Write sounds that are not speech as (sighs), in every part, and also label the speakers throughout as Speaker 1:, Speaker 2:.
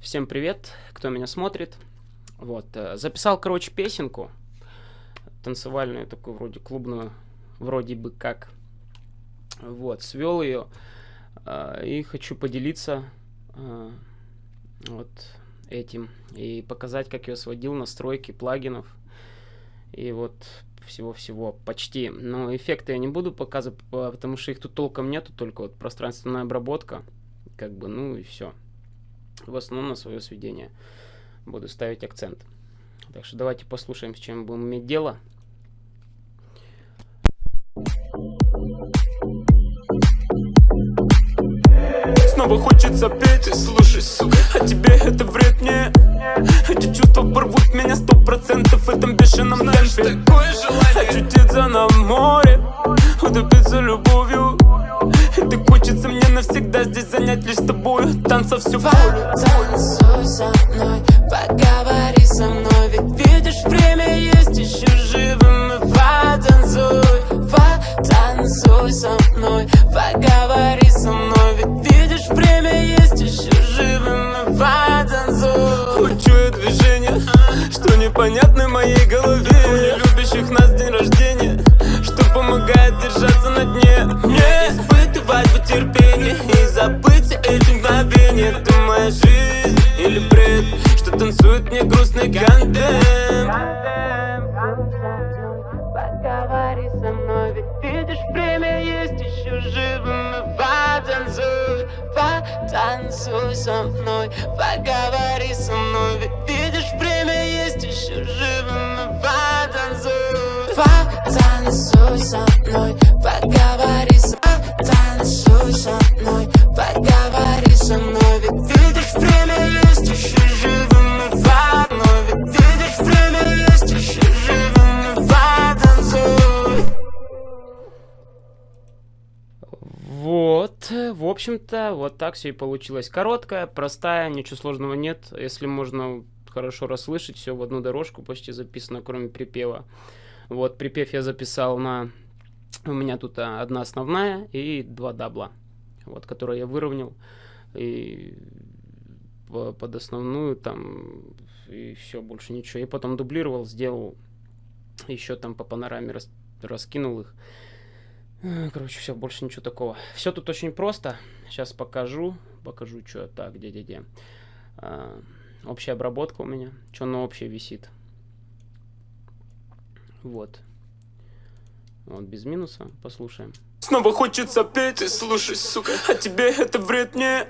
Speaker 1: Всем привет, кто меня смотрит. Вот, э, записал, короче, песенку танцевальную, такую вроде клубную, вроде бы как. Вот, свел ее э, и хочу поделиться э, вот этим и показать, как я сводил настройки плагинов и вот всего-всего почти. Но эффекты я не буду показывать, потому что их тут толком нету, только вот пространственная обработка, как бы, ну и все в основном на свое сведение буду ставить акцент. Так что давайте послушаем, с чем будем иметь дело. Снова хочется петь. И слушай, сука А тебе это вред? Мне Эти чувства порвут меня сто процентов В этом бешеном Знаешь, темпе такое желание. Очутиться на море Утопиться любовью так хочется мне навсегда здесь занять лишь тобою Танцев всю волю
Speaker 2: Танцуй со мной, поговори со мной Ведь видишь, время есть еще живым И потанцуй, потанцуй со мной Поговори
Speaker 1: Танцует мне грустный контент
Speaker 2: Поговори со мной, ведь видишь, время есть еще живым. Потанцуй, потанцуй со мной Поговори со мной, ведь видишь, время есть еще живым. Потанцуй Потанцуй со мной,
Speaker 1: общем-то, вот так все и получилось. Короткая, простая, ничего сложного нет. Если можно хорошо расслышать, все в одну дорожку почти записано, кроме припева. Вот, припев я записал на... У меня тут а, одна основная и два дабла, вот, которые я выровнял. И по- под основную там и все, больше ничего. И потом дублировал, сделал еще там по панораме рас- раскинул их. Э, Короче, все, больше ничего такого. Все тут очень просто. Сейчас покажу. Покажу, что так, где-где-где. А, общая обработка у меня. Что на общей висит. Вот. Вот, без минуса. Послушаем. Снова хочется петь. Слушай, сука. А тебе это вред? Мне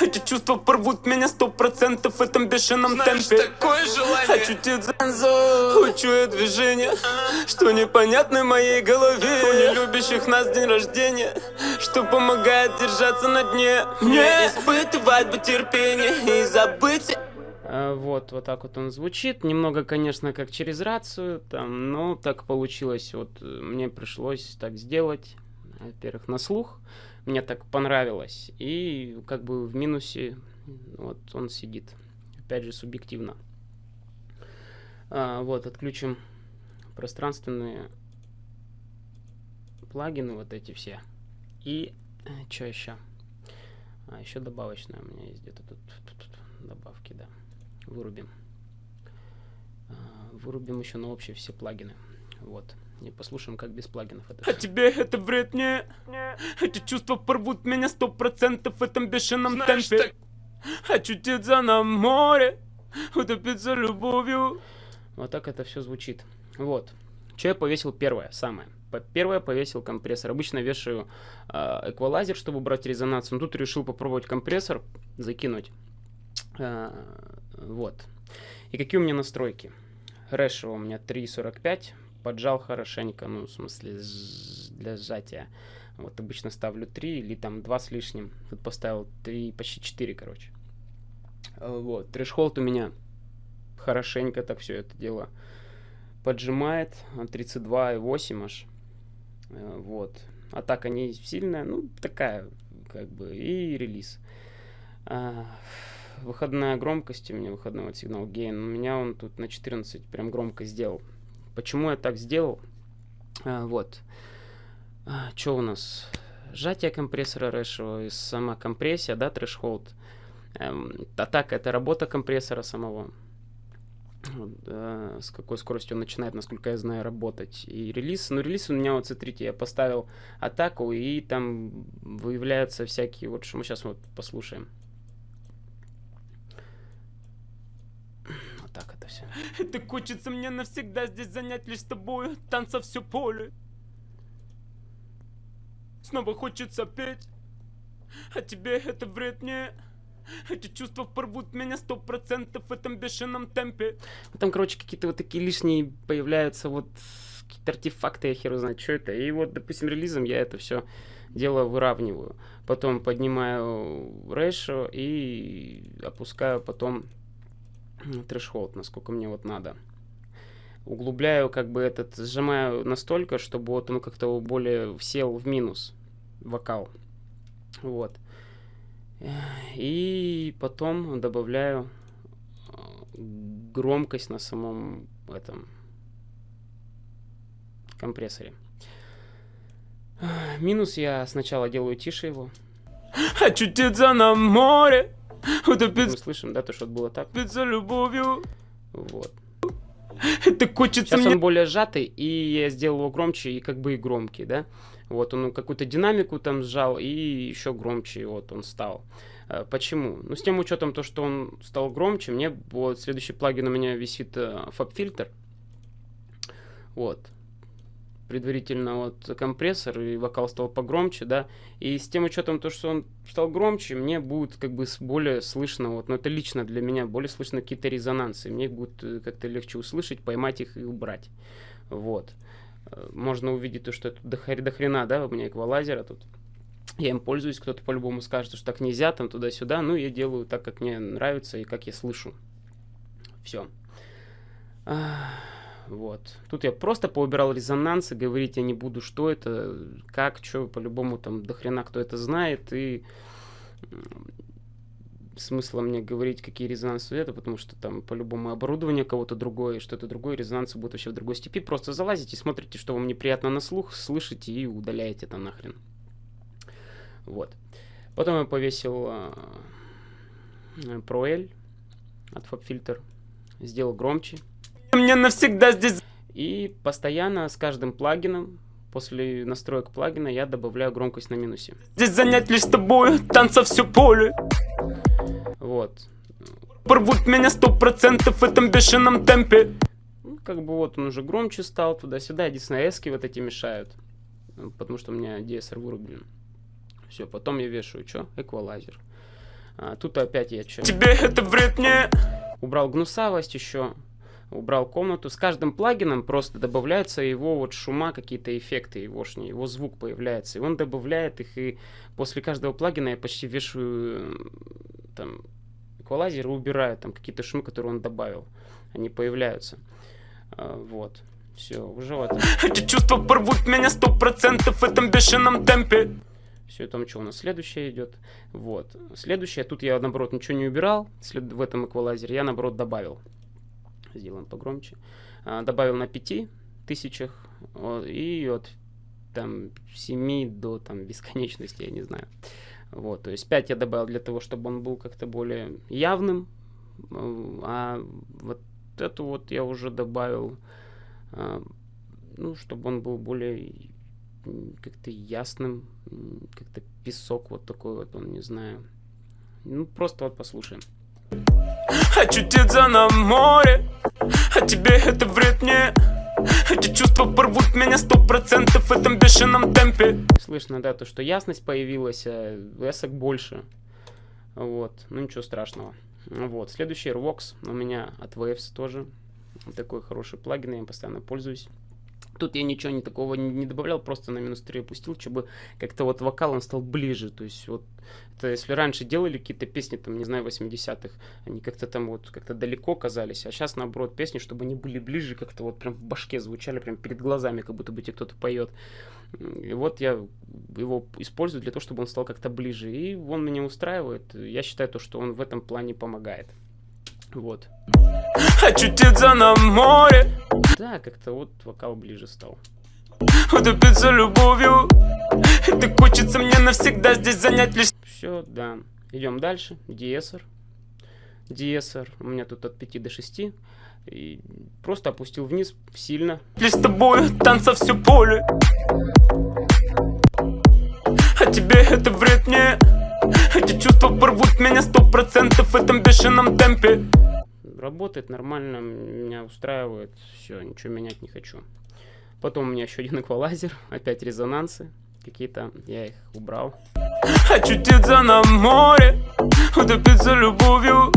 Speaker 1: Эти чувства порвут меня сто процентов В этом бешеном
Speaker 3: Знаешь,
Speaker 1: темпе.
Speaker 3: такое желание.
Speaker 1: Очутиться Учу я движение Что непонятно моей голове. У нелюбящих нас день рождения Что помогает держаться на дне. Мне испытывать бы терпение И забыть. А, вот, вот так вот он звучит. Немного, конечно, как через рацию, там, но так получилось. Вот э, мне пришлось так сделать. Во-первых, на слух. Мне так понравилось. И как бы в минусе вот он сидит. Опять же, субъективно. А, вот, отключим пространственные плагины, вот эти все. И что еще? А, еще добавочная у меня есть где-то тут, тут- тут добавки, да. Вырубим. А, Вырубим еще на общие все плагины. Вот. И послушаем, как без плагинов это. А тебе это вред мне? Эти чувства порвут меня сто процентов в этом бешеном
Speaker 3: Знаешь,
Speaker 1: темпе. Очутиться на море, утопиться любовью. Вот так это все звучит. Вот. Что я повесил первое, самое. Первое повесил компрессор. Обычно вешаю а, эквалайзер, чтобы убрать резонанс. Но тут решил попробовать компрессор закинуть. А, вот. И какие у меня настройки? Решо у меня 3.45. Поджал хорошенько, ну, в смысле, для сжатия. Вот обычно ставлю 3 или там 2 с лишним. Тут поставил 3, почти 4, короче. А, Вот. Трешхолд у меня хорошенько так все это дело поджимает. а, 32,8 аж. Э, Вот. Атака не сильная, ну, такая, как бы, и релиз. А, выходная громкость у меня, выходной вот сигнал гейн, у меня он тут на 14 прям громко сделал. Почему я так сделал? А, вот. что у нас? Сжатие компрессора Решо и сама компрессия, да, трэшхолд. Эм, атака это работа компрессора самого. с какой скоростью он начинает, насколько я знаю, работать. И релиз, ну релиз у меня, вот смотрите, я поставил атаку, и там выявляются всякие, вот что мы сейчас вот послушаем. (laughs) Так все.
Speaker 2: Это хочется мне навсегда здесь занять лишь с тобой, танца все поле. Снова хочется петь, а тебе это вред не... Эти чувства порвут меня сто процентов в этом бешеном темпе.
Speaker 1: Там, короче, какие-то вот такие лишние появляются вот какие-то артефакты, я хер знаю, что это. И вот, допустим, релизом я это все дело выравниваю. Потом поднимаю рэшо и опускаю потом (clears throat) трэшхолд, насколько мне вот надо. Углубляю как бы этот, сжимаю настолько, чтобы вот он как-то более сел в минус вокал. Вот. И потом добавляю а, громкость на самом этом компрессоре. Минус я сначала делаю тише его.
Speaker 2: Очутиться на море.
Speaker 1: Мы слышим, да, то, что было так.
Speaker 2: За любовью.
Speaker 1: Вот.
Speaker 2: Это хочется
Speaker 1: Сейчас
Speaker 2: мне...
Speaker 1: он более сжатый, и я сделал его громче и как бы и громкий, да. Вот он какую-то динамику там сжал, и еще громче вот он стал. Э, почему? Ну, с тем учетом то, что он стал громче, мне вот следующий плагин у меня висит фаб-фильтр. Э, вот. Предварительно вот компрессор, и вокал стал погромче, да. И с тем учетом то, что он стал громче, мне будет как бы более слышно, вот, но это лично для меня, более слышно какие-то резонансы. Мне будет э, как-то легче услышать, поймать их и убрать. Вот. Можно увидеть то, что это до, до хрена, да, у меня эквалайзера тут я им пользуюсь, кто-то по-любому скажет, что так нельзя, там туда-сюда, ну, я делаю так, как мне нравится и как я слышу. Все. Вот. Тут я просто поубирал резонансы, говорить я не буду, что это, как, что, по-любому там дохрена кто это знает, и смысла мне говорить, какие резонансы это, потому что там по-любому оборудование кого-то другое, что-то другое, резонансы будут вообще в другой степи. Просто залазите, смотрите, что вам неприятно на слух, слышите и удаляете это нахрен. Вот. Потом я повесил э, ProL от FabFilter. Сделал громче.
Speaker 2: Мне навсегда здесь...
Speaker 1: И постоянно с каждым плагином, после настроек плагина, я добавляю громкость на минусе.
Speaker 2: Здесь занять лишь с тобой, танца все поле.
Speaker 1: Вот.
Speaker 2: Порвут меня сто процентов в этом бешеном темпе.
Speaker 1: Ну, как бы вот он уже громче стал туда-сюда. Единственное, эски вот эти мешают. Потому что у меня DSR вырублен. Все, потом я вешаю, что? Эквалайзер. А, тут опять я что?
Speaker 2: Тебе это вред.
Speaker 1: Убрал гнусавость еще. Убрал комнату. С каждым плагином просто добавляются его вот шума, какие-то эффекты егошние. Его звук появляется. И он добавляет их. И после каждого плагина я почти вешаю там эквалайзер и убираю там какие-то шумы, которые он добавил. Они появляются. А, вот. Все, уже вот.
Speaker 2: Эти чувства порвут меня сто процентов в этом бешеном темпе.
Speaker 1: Все, там что у нас следующее идет. Вот. Следующее, тут я, наоборот, ничего не убирал в этом эквалайзере. Я, наоборот, добавил. Сделаем погромче. А, добавил на 5 тысячах. И от там 7 до там бесконечности, я не знаю. Вот, то есть 5 я добавил для того, чтобы он был как-то более явным. А вот эту вот я уже добавил, а, ну, чтобы он был более как-то ясным, как-то песок вот такой вот, он, не знаю. Ну, просто вот послушаем.
Speaker 2: Очутиться на море, а тебе это вред не... Эти чувства порвут меня сто процентов в этом бешеном темпе.
Speaker 1: Слышно, да, то, что ясность появилась, а эсок больше. Вот, ну ничего страшного. Вот, следующий Airvox у меня от Waves тоже. Такой хороший плагин, я им постоянно пользуюсь. Тут я ничего не такого не добавлял, просто на минус 3 опустил, чтобы как-то вот вокал он стал ближе. То есть вот, это если раньше делали какие-то песни, там, не знаю, 80-х, они как-то там вот как-то далеко казались, а сейчас наоборот песни, чтобы они были ближе, как-то вот прям в башке звучали, прям перед глазами, как будто бы тебе кто-то поет. И вот я его использую для того, чтобы он стал как-то ближе. И он меня устраивает. Я считаю то, что он в этом плане помогает. Вот.
Speaker 2: Очутиться на море.
Speaker 1: Да, как-то вот вокал ближе стал.
Speaker 2: Утопиться любовью. Это хочется мне навсегда здесь занять лишь...
Speaker 1: Все, да. Идем дальше. Диэсер. Диэсер. У меня тут от 5 до 6. И просто опустил вниз сильно.
Speaker 2: Лишь с тобой танца все поле. А тебе это вред мне. Эти чувства порвут меня сто процентов в этом бешеном темпе.
Speaker 1: Работает нормально, меня устраивает. Все, ничего менять не хочу. Потом у меня еще один эквалайзер, (laughs) опять резонансы какие-то, я их убрал.
Speaker 2: Очутиться на море, утопиться любовью.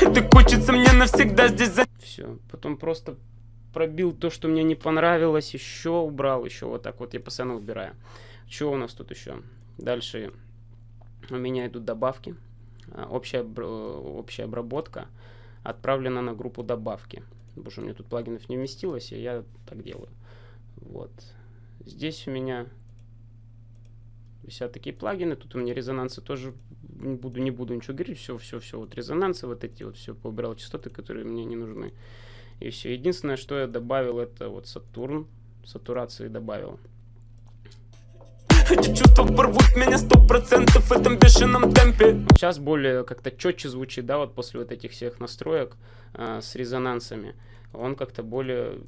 Speaker 2: Это хочется мне навсегда здесь за...
Speaker 1: Все, потом просто пробил то, что мне не понравилось, еще убрал, еще вот так вот я постоянно убираю. Что у нас тут еще? Дальше у меня идут добавки. А, общая, общая обработка отправлена на группу добавки. Потому что у меня тут плагинов не вместилось, и я так делаю. Вот. Здесь у меня висят такие плагины. Тут у меня резонансы тоже не буду, не буду ничего говорить. Все, все, все. Вот резонансы, вот эти вот все поубирал частоты, которые мне не нужны. И все. Единственное, что я добавил, это вот Сатурн. Сатурации добавил.
Speaker 2: Эти чувства порвут меня сто процентов в этом бешеном темпе.
Speaker 1: Сейчас более как-то четче звучит, да, вот после вот этих всех настроек э, с резонансами. Он как-то более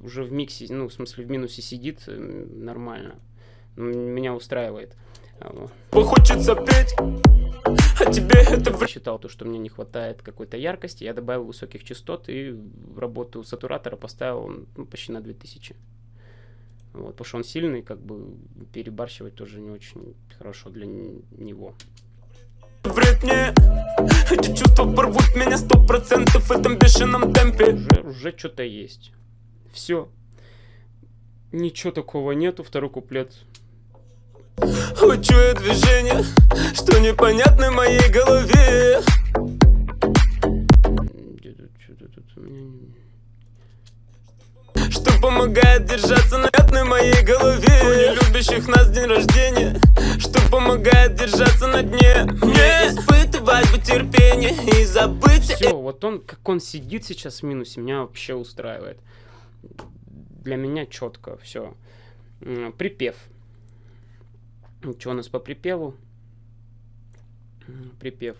Speaker 1: уже в миксе, ну, в смысле в минусе сидит э, нормально. Меня устраивает.
Speaker 2: Хочется петь, а тебе это...
Speaker 1: Считал то, что мне не хватает какой-то яркости, я добавил высоких частот и работу сатуратора поставил ну, почти на 2000. Вот, потому что он сильный, как бы перебарщивать тоже не очень хорошо для него.
Speaker 2: Вред мне, эти чувства порвут меня сто процентов в этом бешеном темпе.
Speaker 1: Уже, уже что-то есть. Все. Ничего такого нету, второй куплет.
Speaker 2: Учу движение, что непонятно в моей голове. Что помогает держаться на пятной моей голове. У нелюбящих нас день рождения. Что помогает держаться на дне. Мне испытывать бы терпение и забыть
Speaker 1: Все, вот он, как он сидит сейчас в минусе, меня вообще устраивает. Для меня четко, все Припев. Что у нас по припеву? Припев.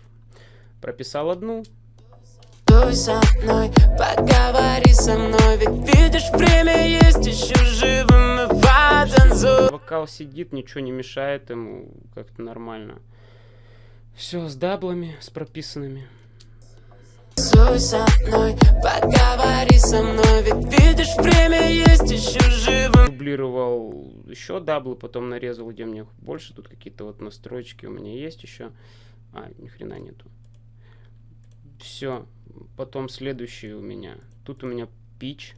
Speaker 1: Прописал одну,
Speaker 2: Танцуй со мной, поговори со мной. Ведь видишь, время есть еще живым и потанцуй
Speaker 1: Вокал сидит, ничего не мешает ему, как-то нормально. Все с даблами, с прописанными.
Speaker 2: Танцуй со мной, поговори со мной. Ведь видишь, время есть еще живым.
Speaker 1: Дублировал еще даблы, потом нарезал, где мне больше Тут какие-то вот настройки у меня есть еще. А, ни хрена нету. Все. Потом следующий у меня. Тут у меня пич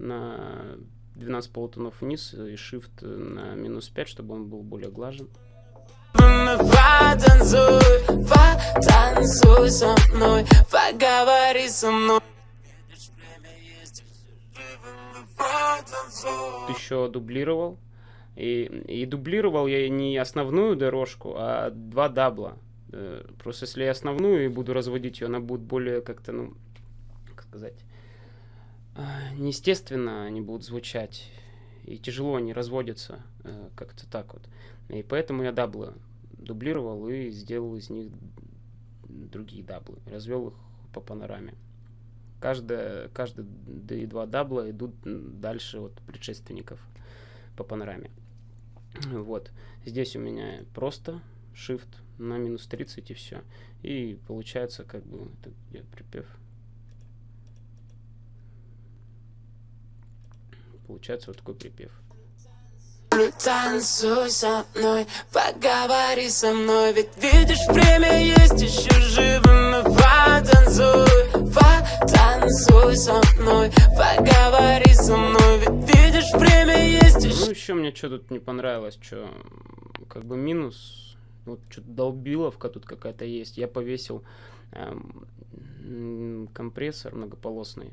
Speaker 1: на 12 полутонов вниз и shift на минус 5, чтобы он был более глажен.
Speaker 2: Потанцуй, потанцуй со мной, поговори со мной.
Speaker 1: Еще дублировал. И, и дублировал я не основную дорожку, а два дабла. Э, просто если я основную и буду разводить ее, она будет более как-то, ну, сказать, а, неестественно они будут звучать. И тяжело они разводятся э, как-то так вот. И поэтому я даблы дублировал и сделал из них другие даблы. Развел их по панораме. Каждая, каждые два дабла идут дальше от предшественников по панораме. Вот. Здесь у меня просто Shift на минус 30 и все. И получается как бы, это где припев? Получается вот такой припев.
Speaker 2: Танцуй со мной, поговори со мной Ведь видишь, время есть еще живым Потанцуй, потанцуй со мной Поговори со мной Ведь видишь, время есть еще
Speaker 1: Ну еще мне что тут не понравилось, что как бы минус вот что-то долбиловка тут какая-то есть. Я повесил эм, компрессор многополосный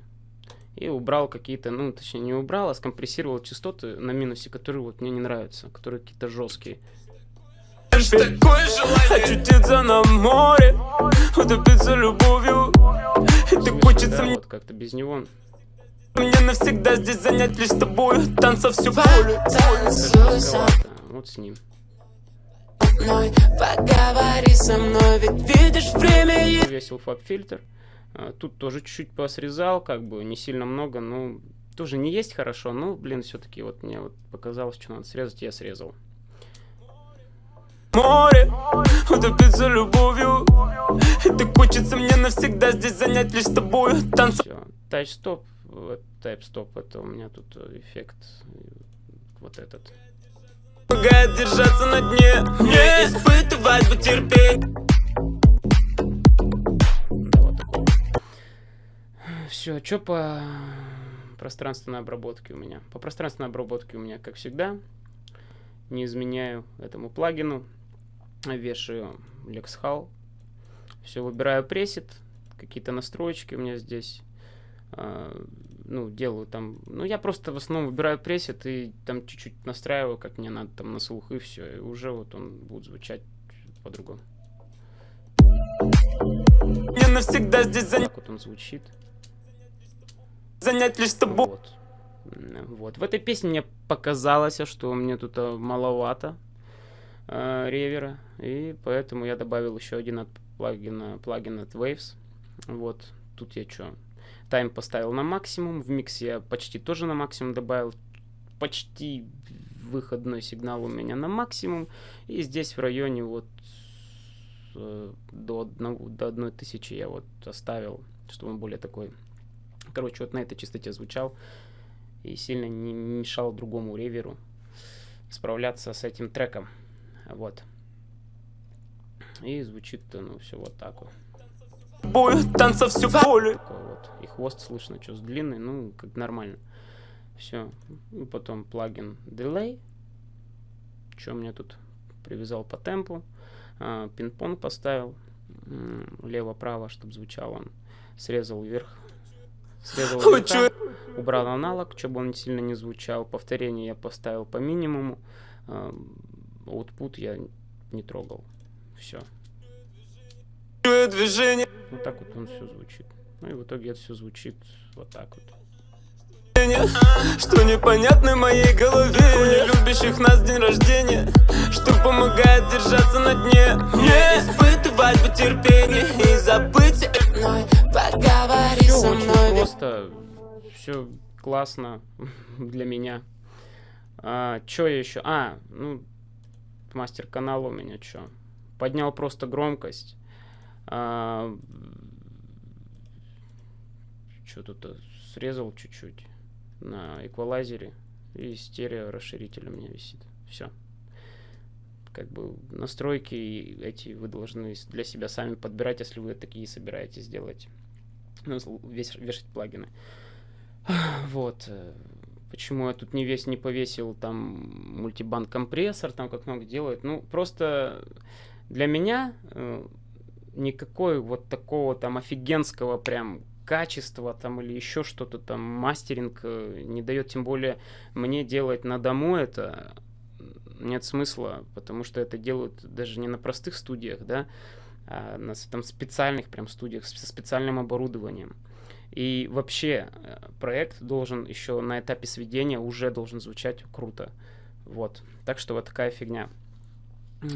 Speaker 1: и убрал какие-то, ну, точнее, не убрал, а скомпрессировал частоты на минусе, которые вот мне не нравятся, которые какие-то жесткие.
Speaker 2: Очутиться на море, утопиться любовью. Это хочется
Speaker 1: мне... Вот как-то без него.
Speaker 2: Мне навсегда здесь занять лишь тобой, танца все поле.
Speaker 1: Вот с ним
Speaker 2: мной, поговори со мной, ведь видишь время.
Speaker 1: Весил фаб-фильтр. А, Тут тоже чуть-чуть посрезал, как бы не сильно много, но тоже не есть хорошо, но, блин, все-таки вот мне вот показалось, что надо срезать, я срезал.
Speaker 2: море Утопиться любовью И так хочется мне навсегда здесь занять лишь с тобою Танцу.
Speaker 1: Тайп-стоп, тайп-стоп, это у меня тут э, эффект э, вот этот.
Speaker 2: помогает держаться на дне Не испытывать бы терпеть
Speaker 1: Все, что по пространственной обработке у меня? По пространственной обработке у меня, как всегда, не изменяю этому плагину. Вешаю LexHall. Все, выбираю пресет. Какие-то настроечки у меня здесь. А, ну, делаю там... Ну, я просто в основном выбираю пресет и там чуть-чуть настраиваю, как мне надо, там, на слух, и все. И уже вот он будет звучать по-другому.
Speaker 2: Мне навсегда здесь занять,
Speaker 1: Так вот он звучит.
Speaker 2: Занять лишь тобой
Speaker 1: Вот. Вот. В этой песне мне показалось, что мне тут а, маловато а, ревера, и поэтому я добавил еще один от плагина, плагин от Waves. Вот. Тут я что? Тайм поставил на максимум, в микс я почти тоже на максимум добавил, почти выходной сигнал у меня на максимум, и здесь в районе вот э, до, одного, до одной тысячи я вот оставил, чтобы он более такой короче, вот на этой частоте звучал и сильно не мешал другому реверу справляться с этим треком. Вот. И звучит, ну, все вот так вот.
Speaker 2: тобою Танца всю поле
Speaker 1: вот. И хвост слышно, что с длинный, ну, как нормально. Все. И потом плагин Delay. Что мне тут привязал по темпу. А, Пинг-понг поставил. Лево-право, чтобы звучал он. Срезал вверх. Срезал
Speaker 2: Ой?
Speaker 1: Убрал аналог, чтобы он сильно не звучал. Повторение я поставил по минимуму. А, Output я не трогал. Все.
Speaker 2: Движение
Speaker 1: Вот так вот он все звучит. Ну и в итоге это все звучит вот так вот.
Speaker 2: Что непонятно моей голове У нелюбящих нас день рождения Что помогает держаться на дне Не испытывать бы терпение И забыть мной Поговори
Speaker 1: Все
Speaker 2: со
Speaker 1: очень
Speaker 2: мной
Speaker 1: просто, все классно (laughs) для меня. А, что еще? А, ну, мастер канала у меня что? Поднял просто громкость. что тут срезал чуть-чуть на эквалайзере и стерео расширитель у меня висит. Все. Как бы настройки эти вы должны для себя сами подбирать, если вы такие собираетесь делать. Сл- весь- вешать плагины. (sighs) Вот. э, Почему я тут не весь не повесил там мультибанд компрессор, там как много делают. Ну, просто для меня э, никакой вот такого там офигенского прям качества там или еще что-то там мастеринг э, не дает, тем более мне делать на дому это нет смысла, потому что это делают даже не на простых студиях, да, на с- там специальных прям студиях со специальным оборудованием. И вообще э, проект должен еще на этапе сведения уже должен звучать круто. Вот. Так что вот такая фигня. Э,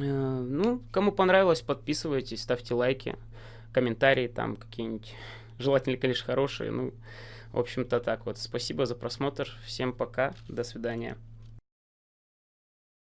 Speaker 1: Ну, кому понравилось, подписывайтесь, ставьте лайки, комментарии там какие-нибудь. Желательно, конечно, хорошие. Ну, в общем-то, так вот. Спасибо за просмотр. Всем пока. До свидания.